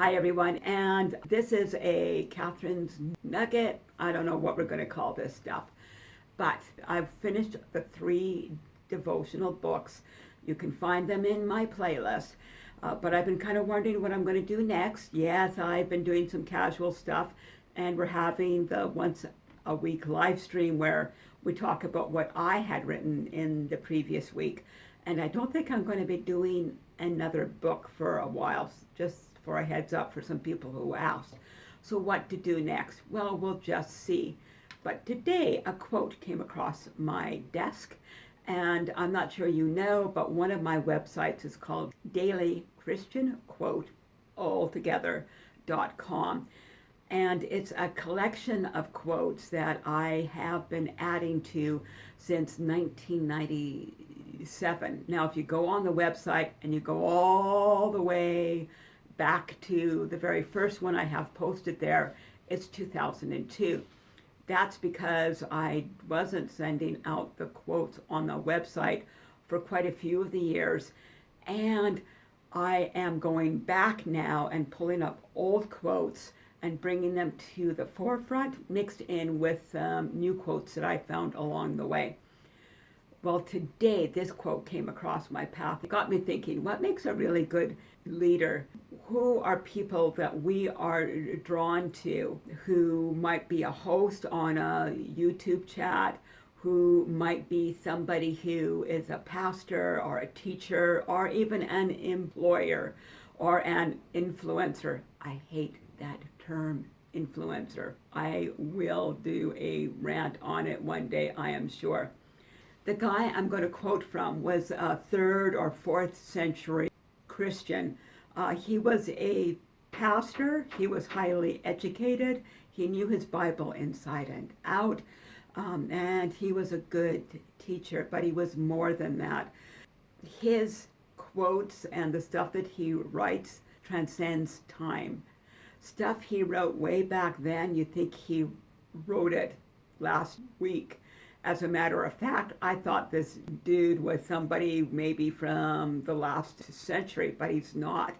Hi everyone, and this is a Catherine's Nugget. I don't know what we're going to call this stuff, but I've finished the three devotional books. You can find them in my playlist, uh, but I've been kind of wondering what I'm going to do next. Yes, I've been doing some casual stuff, and we're having the once a week live stream where we talk about what I had written in the previous week. And I don't think I'm going to be doing another book for a while, just for a heads up for some people who asked. So what to do next? Well, we'll just see. But today a quote came across my desk and I'm not sure you know, but one of my websites is called Daily Christian Quote altogether.com. And it's a collection of quotes that I have been adding to since 1997. Now, if you go on the website and you go all the way back to the very first one I have posted there, it's 2002. That's because I wasn't sending out the quotes on the website for quite a few of the years. And I am going back now and pulling up old quotes and bringing them to the forefront mixed in with um, new quotes that I found along the way. Well, today this quote came across my path. It got me thinking, what makes a really good leader? Who are people that we are drawn to who might be a host on a YouTube chat, who might be somebody who is a pastor or a teacher or even an employer or an influencer. I hate that term influencer. I will do a rant on it one day, I am sure. The guy I'm going to quote from was a third or fourth century Christian. Uh, he was a pastor. He was highly educated. He knew his Bible inside and out. Um, and he was a good teacher, but he was more than that. His quotes and the stuff that he writes transcends time. Stuff he wrote way back then, you think he wrote it last week. As a matter of fact, I thought this dude was somebody maybe from the last century, but he's not.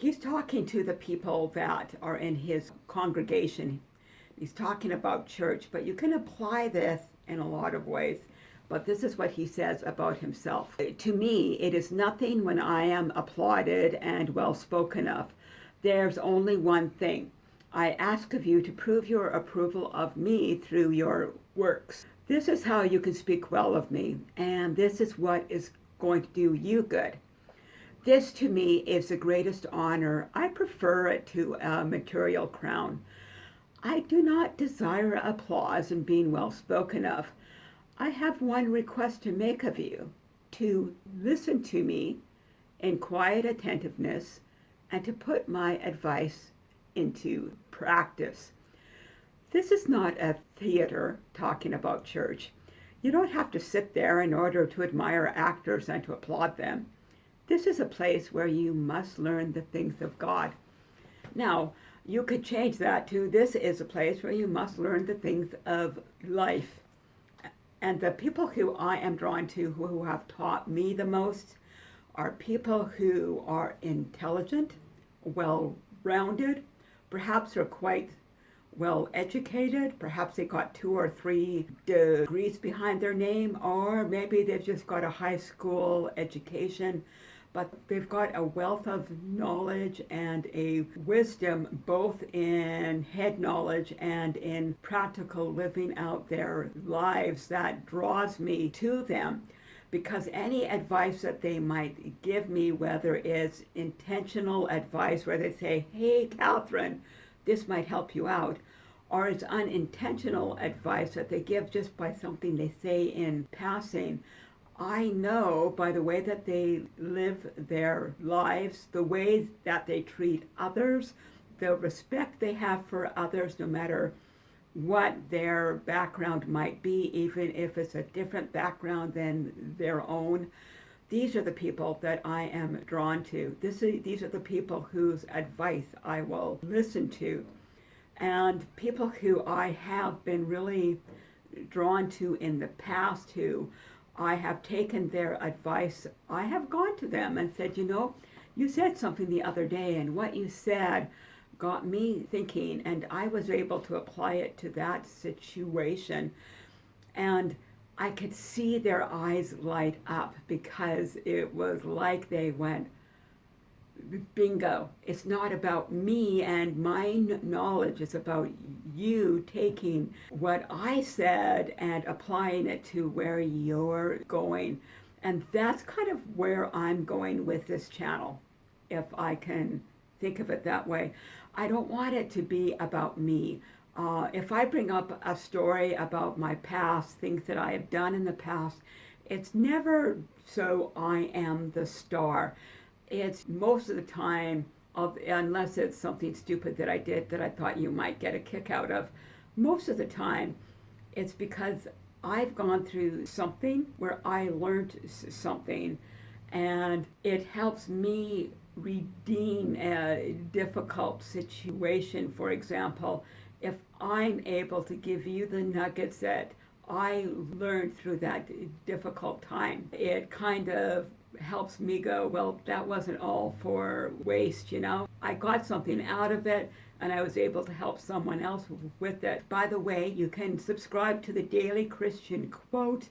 He's talking to the people that are in his congregation. He's talking about church, but you can apply this in a lot of ways. But this is what he says about himself. To me, it is nothing when I am applauded and well spoken of. There's only one thing. I ask of you to prove your approval of me through your works. This is how you can speak well of me, and this is what is going to do you good. This to me is the greatest honor. I prefer it to a material crown. I do not desire applause and being well spoken of. I have one request to make of you, to listen to me in quiet attentiveness and to put my advice into practice. This is not a theater talking about church. You don't have to sit there in order to admire actors and to applaud them. This is a place where you must learn the things of God. Now, you could change that to this is a place where you must learn the things of life. And the people who I am drawn to, who have taught me the most, are people who are intelligent, well-rounded, perhaps are quite well educated, perhaps they got two or three degrees behind their name, or maybe they've just got a high school education, but they've got a wealth of knowledge and a wisdom both in head knowledge and in practical living out their lives that draws me to them because any advice that they might give me, whether it's intentional advice where they say, hey, Catherine, this might help you out, or it's unintentional advice that they give just by something they say in passing. I know by the way that they live their lives, the way that they treat others, the respect they have for others, no matter what their background might be, even if it's a different background than their own. These are the people that I am drawn to. This is, these are the people whose advice I will listen to. And people who I have been really drawn to in the past who I have taken their advice, I have gone to them and said, you know, you said something the other day, and what you said got me thinking, and I was able to apply it to that situation. And I could see their eyes light up because it was like they went, bingo. It's not about me and my knowledge. It's about you taking what I said and applying it to where you're going. And that's kind of where I'm going with this channel, if I can think of it that way. I don't want it to be about me. Uh, if I bring up a story about my past, things that I have done in the past, it's never so I am the star. It's most of the time, of, unless it's something stupid that I did that I thought you might get a kick out of, most of the time it's because I've gone through something where I learned something and it helps me redeem a difficult situation. For example, if I'm able to give you the nuggets that I learned through that difficult time, it kind of helps me go, well, that wasn't all for waste, you know? I got something out of it and I was able to help someone else with it. By the way, you can subscribe to the Daily Christian Quote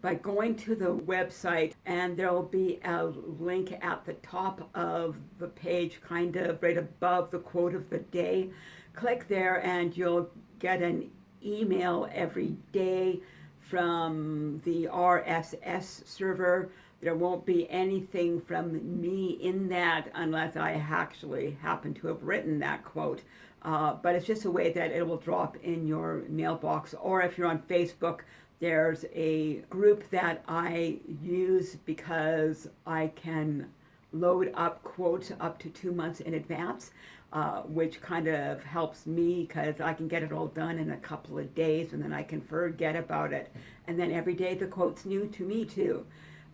by going to the website and there'll be a link at the top of the page, kind of right above the quote of the day. Click there and you'll get an email every day from the RSS server. There won't be anything from me in that unless I actually happen to have written that quote. Uh, but it's just a way that it will drop in your mailbox. Or if you're on Facebook, there's a group that I use because I can load up quotes up to two months in advance, uh, which kind of helps me because I can get it all done in a couple of days and then I can forget about it. And then every day the quote's new to me too.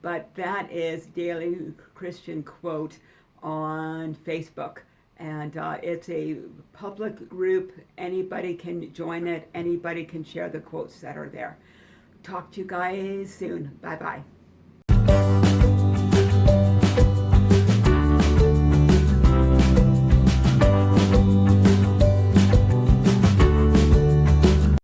But that is Daily Christian Quote on Facebook. And uh, it's a public group. Anybody can join it. Anybody can share the quotes that are there talk to you guys soon. Bye bye.